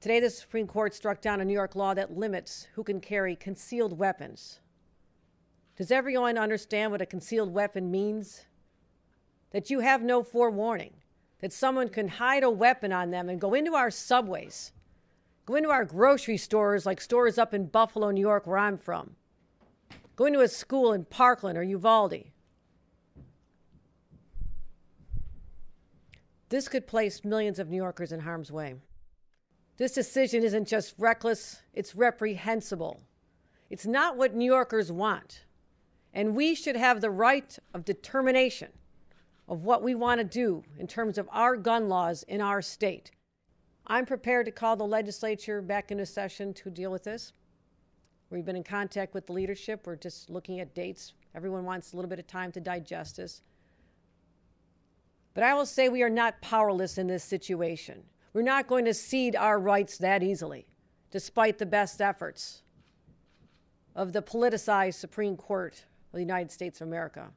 Today, the Supreme Court struck down a New York law that limits who can carry concealed weapons. Does everyone understand what a concealed weapon means? That you have no forewarning, that someone can hide a weapon on them and go into our subways, go into our grocery stores, like stores up in Buffalo, New York, where I'm from, go into a school in Parkland or Uvalde. This could place millions of New Yorkers in harm's way. This decision isn't just reckless, it's reprehensible. It's not what New Yorkers want. And we should have the right of determination of what we want to do in terms of our gun laws in our state. I'm prepared to call the legislature back into session to deal with this. We've been in contact with the leadership. We're just looking at dates. Everyone wants a little bit of time to digest this. But I will say we are not powerless in this situation. We're not going to cede our rights that easily, despite the best efforts of the politicized Supreme Court of the United States of America.